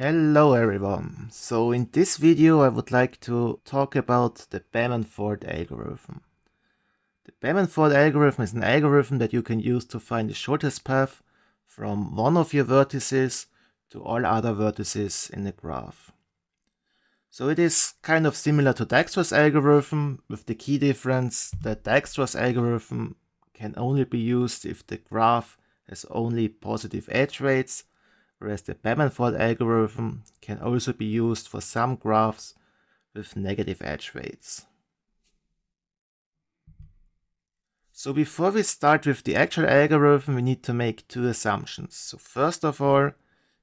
Hello everyone. So in this video I would like to talk about the Bellman-Ford algorithm. The Bellman-Ford algorithm is an algorithm that you can use to find the shortest path from one of your vertices to all other vertices in the graph. So it is kind of similar to Dijkstra's algorithm with the key difference that Dijkstra's algorithm can only be used if the graph has only positive edge weights whereas the Bellman-Ford algorithm can also be used for some graphs with negative edge weights. So before we start with the actual algorithm, we need to make two assumptions. So first of all,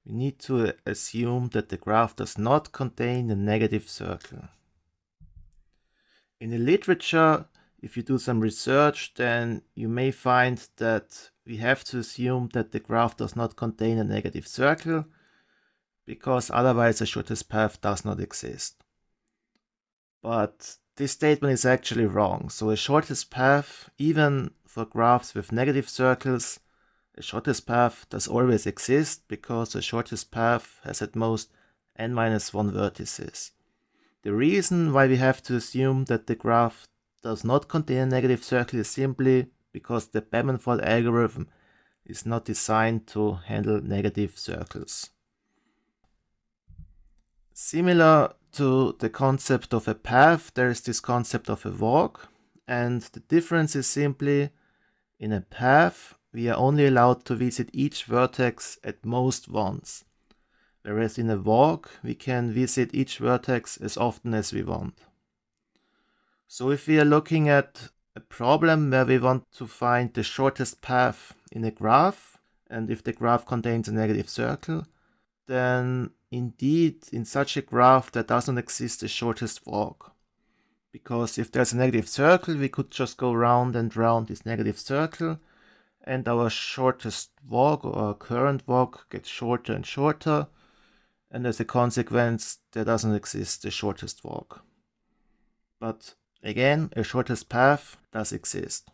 we need to assume that the graph does not contain a negative circle. In the literature, if you do some research, then you may find that we have to assume that the graph does not contain a negative circle, because otherwise the shortest path does not exist. But this statement is actually wrong. So a shortest path, even for graphs with negative circles, a shortest path does always exist because the shortest path has at most n minus 1 vertices. The reason why we have to assume that the graph does not contain a negative circle is simply because the Bellman-Ford algorithm is not designed to handle negative circles. Similar to the concept of a path, there is this concept of a walk, and the difference is simply in a path, we are only allowed to visit each vertex at most once, whereas in a walk, we can visit each vertex as often as we want. So if we are looking at a problem where we want to find the shortest path in a graph, and if the graph contains a negative circle, then indeed in such a graph there doesn't exist the shortest walk. Because if there's a negative circle, we could just go round and round this negative circle, and our shortest walk or current walk gets shorter and shorter, and as a consequence, there doesn't exist the shortest walk. But Again, a shortest path does exist.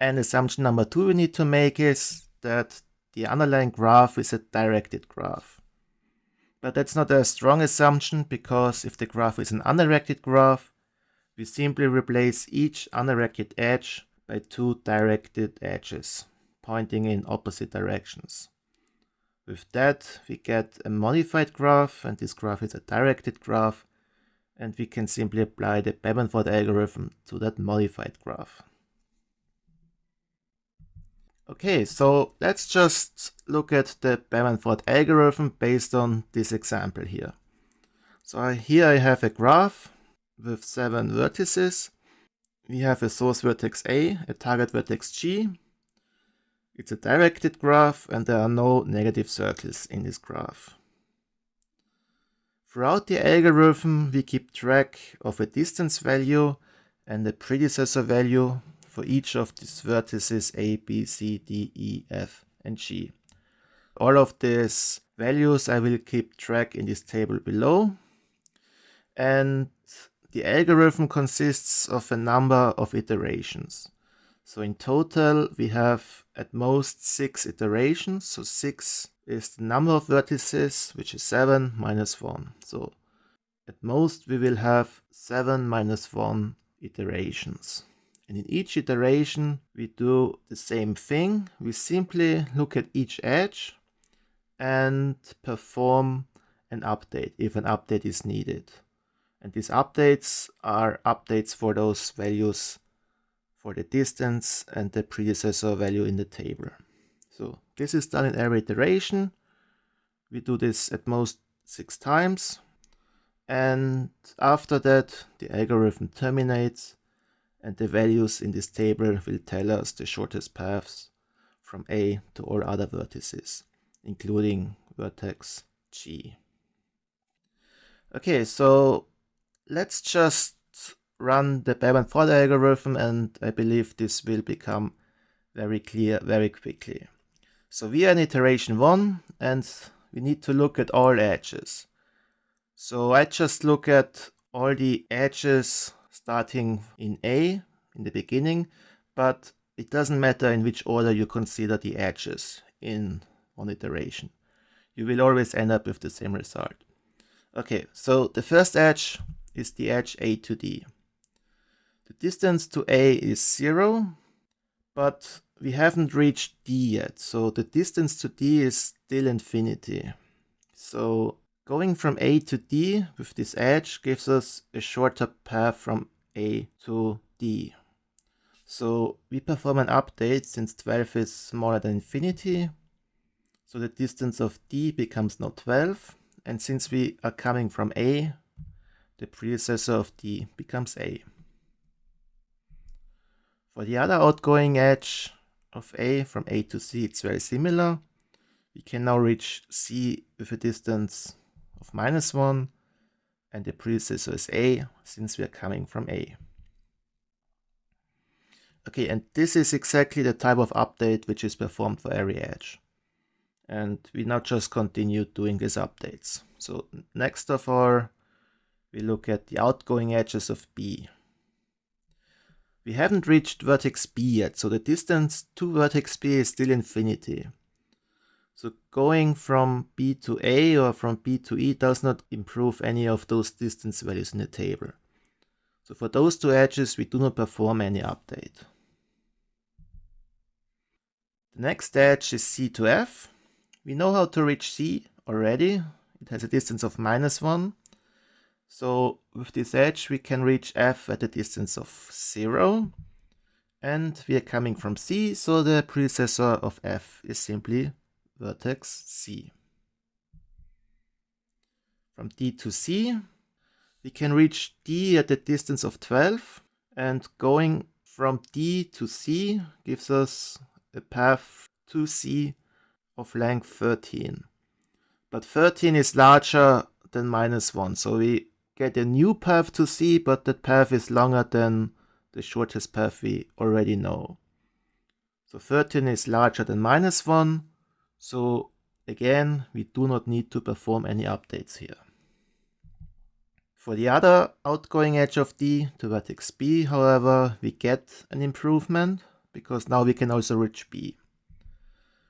And assumption number two we need to make is that the underlying graph is a directed graph. But that's not a strong assumption because if the graph is an undirected graph, we simply replace each undirected edge by two directed edges pointing in opposite directions. With that, we get a modified graph, and this graph is a directed graph, and we can simply apply the Bellman-Ford algorithm to that modified graph. Okay, so let's just look at the Bellman-Ford algorithm based on this example here. So here I have a graph with seven vertices. We have a source vertex A, a target vertex G. It's a directed graph and there are no negative circles in this graph. Throughout the algorithm, we keep track of a distance value and a predecessor value for each of these vertices A, B, C, D, E, F, and G. All of these values I will keep track in this table below. And the algorithm consists of a number of iterations. So in total, we have at most six iterations. So six is the number of vertices, which is 7 minus 1. So at most we will have 7 minus 1 iterations. And in each iteration we do the same thing. We simply look at each edge and perform an update if an update is needed. And these updates are updates for those values for the distance and the predecessor value in the table. So this is done in every iteration. We do this at most six times. And after that, the algorithm terminates and the values in this table will tell us the shortest paths from A to all other vertices, including vertex G. Okay, so let's just run the Bellman-Ford algorithm and I believe this will become very clear very quickly. So we are in iteration 1 and we need to look at all edges. So I just look at all the edges starting in A in the beginning, but it doesn't matter in which order you consider the edges in one iteration. you will always end up with the same result. Okay, so the first edge is the edge A to D. The distance to A is 0, but we haven't reached D yet, so the distance to D is still infinity. So going from A to D with this edge gives us a shorter path from A to D. So we perform an update since 12 is smaller than infinity. So the distance of D becomes now 12. And since we are coming from A, the predecessor of D becomes A. For the other outgoing edge of A from A to C, it's very similar. We can now reach C with a distance of minus 1 and the predecessor is A since we are coming from A. Okay, and this is exactly the type of update which is performed for every edge. And we now just continue doing these updates. So next of all, we look at the outgoing edges of B. We haven't reached vertex B yet, so the distance to vertex B is still infinity. So going from B to A or from B to E does not improve any of those distance values in the table. So for those two edges, we do not perform any update. The next edge is C to F. We know how to reach C already. It has a distance of minus 1. So with this edge, we can reach F at a distance of 0. And we are coming from C, so the predecessor of F is simply vertex C. From D to C, we can reach D at a distance of 12 and going from D to C gives us a path to C of length 13. But 13 is larger than minus 1, so we get a new path to C, but that path is longer than the shortest path we already know. So 13 is larger than minus 1, so again, we do not need to perform any updates here. For the other outgoing edge of D to vertex B, however, we get an improvement because now we can also reach B.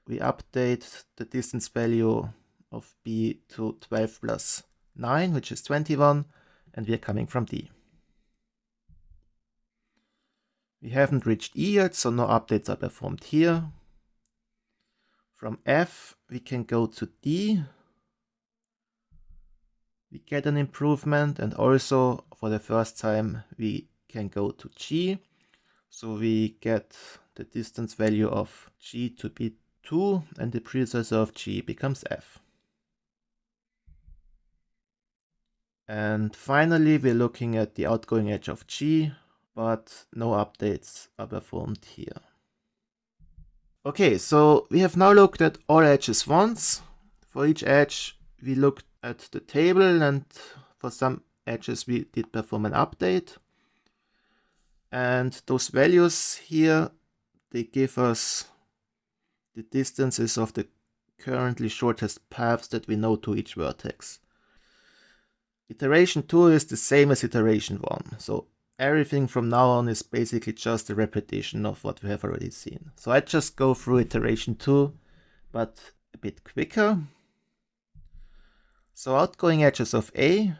We update the distance value of B to 12 plus 9, which is 21, and we are coming from D. We haven't reached E yet, so no updates are performed here. From F, we can go to D. We get an improvement and also for the first time we can go to G. So we get the distance value of G to be 2 and the predecessor of G becomes F. And finally, we're looking at the outgoing edge of G, but no updates are performed here. Okay, so we have now looked at all edges once. For each edge, we looked at the table and for some edges we did perform an update. And those values here, they give us the distances of the currently shortest paths that we know to each vertex. Iteration 2 is the same as iteration 1. So everything from now on is basically just a repetition of what we have already seen. So I just go through iteration 2, but a bit quicker. So outgoing edges of A,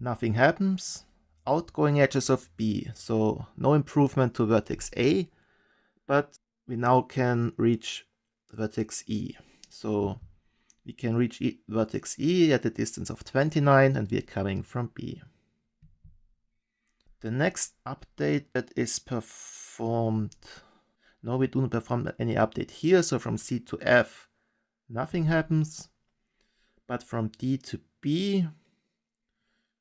nothing happens. Outgoing edges of B, so no improvement to vertex A, but we now can reach vertex E. So we can reach e vertex E at a distance of 29 and we are coming from B. The next update that is performed, no, we do not perform any update here. So from C to F, nothing happens. But from D to B,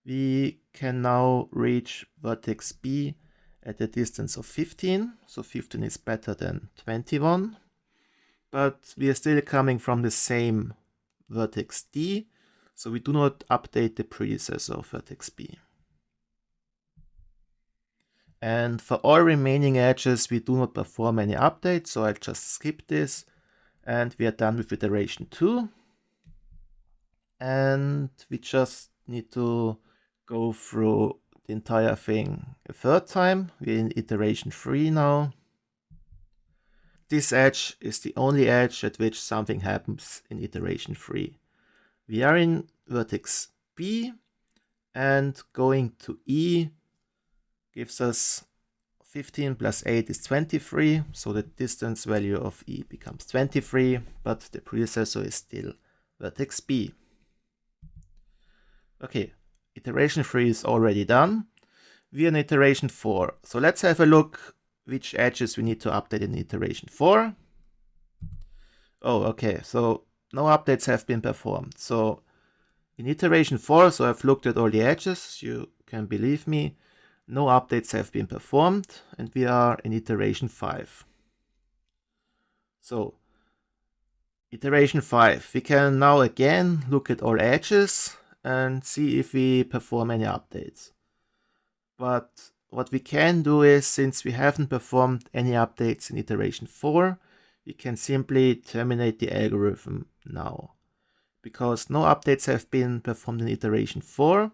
we can now reach vertex B at a distance of 15. So 15 is better than 21. But we are still coming from the same vertex D. So we do not update the predecessor of vertex B. And for all remaining edges, we do not perform any updates, so I'll just skip this. And we are done with iteration 2. And we just need to go through the entire thing a third time. We're in iteration 3 now. This edge is the only edge at which something happens in iteration 3. We are in vertex B and going to E gives us 15 plus 8 is 23, so the distance value of E becomes 23, but the predecessor is still vertex B. Okay, iteration 3 is already done. We are in iteration 4, so let's have a look which edges we need to update in iteration 4. Oh, okay, so no updates have been performed. So in iteration 4, so I've looked at all the edges, you can believe me, no updates have been performed, and we are in iteration 5. So, iteration 5, we can now again look at all edges and see if we perform any updates. But what we can do is, since we haven't performed any updates in iteration 4, we can simply terminate the algorithm now. Because no updates have been performed in iteration 4,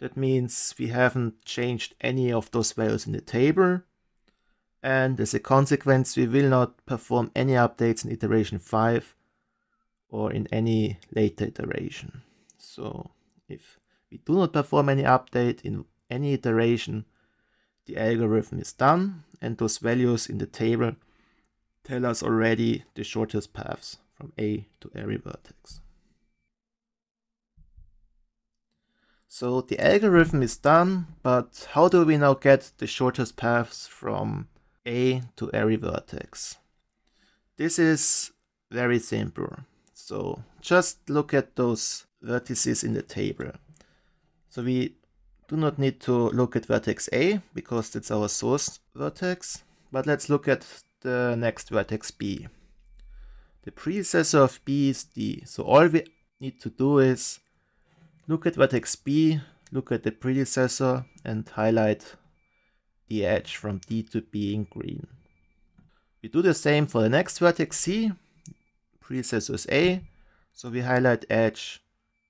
that means we haven't changed any of those values in the table. And as a consequence, we will not perform any updates in iteration 5 or in any later iteration. So if we do not perform any update in any iteration, the algorithm is done and those values in the table tell us already the shortest paths from A to every vertex. So the algorithm is done, but how do we now get the shortest paths from A to every vertex? This is very simple. So just look at those vertices in the table. So we do not need to look at vertex A because that's our source vertex, but let's look at the next vertex B. The predecessor of B is D, so all we need to do is look at vertex B, look at the predecessor and highlight the edge from D to B in green. We do the same for the next vertex C, predecessor is A, so we highlight edge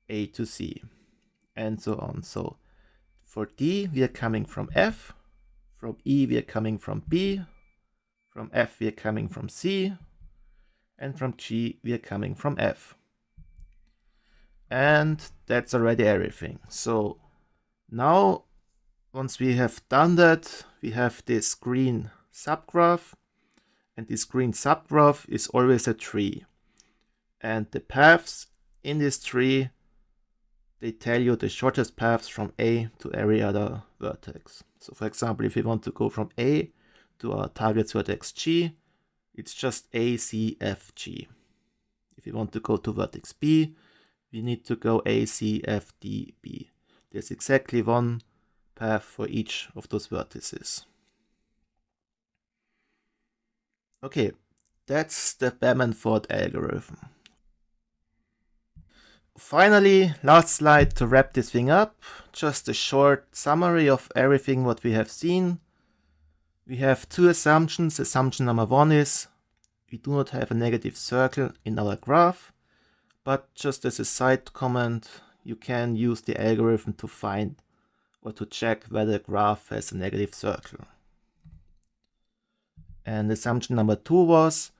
A to C and so on. So for D, we are coming from F. From E, we are coming from B. From F, we are coming from C. And from G, we are coming from F. And that's already everything. So now, once we have done that, we have this green subgraph. And this green subgraph is always a tree. And the paths in this tree they tell you the shortest paths from A to every other vertex. So for example, if we want to go from A to our target vertex G, it's just A, C, F, G. If we want to go to vertex B, we need to go A, C, F, D, B. There's exactly one path for each of those vertices. Okay, that's the Bellman-Ford algorithm. Finally, last slide to wrap this thing up. Just a short summary of everything what we have seen. We have two assumptions. Assumption number one is we do not have a negative circle in our graph, but just as a side comment, you can use the algorithm to find or to check whether a graph has a negative circle. And assumption number two was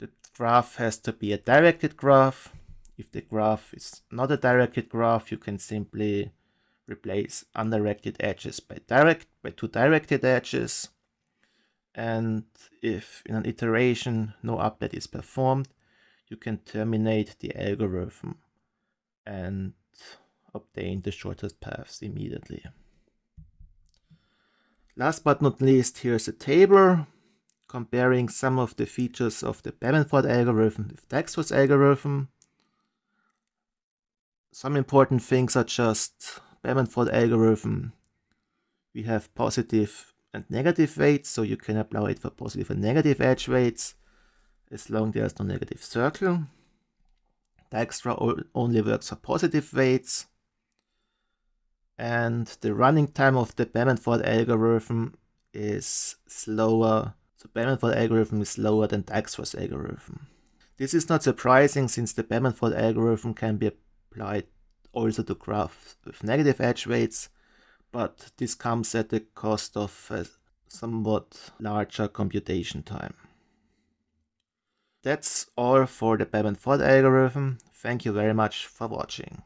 the graph has to be a directed graph if the graph is not a directed graph, you can simply replace undirected edges by direct by two directed edges. And if in an iteration no update is performed, you can terminate the algorithm and obtain the shortest paths immediately. Last but not least, here's a table comparing some of the features of the Bellman-Ford algorithm with Dijkstra's algorithm. Some important things are just Bellman-Ford algorithm. We have positive and negative weights, so you can apply it for positive and negative edge weights as long there's no negative circle. Dijkstra only works for positive weights. And the running time of the Bellman-Ford algorithm is slower. So Bellman-Ford algorithm is slower than Dijkstra's algorithm. This is not surprising since the Bellman-Ford algorithm can be applied also to graphs with negative edge weights, but this comes at the cost of a somewhat larger computation time. That's all for the Bellman-Ford algorithm. Thank you very much for watching.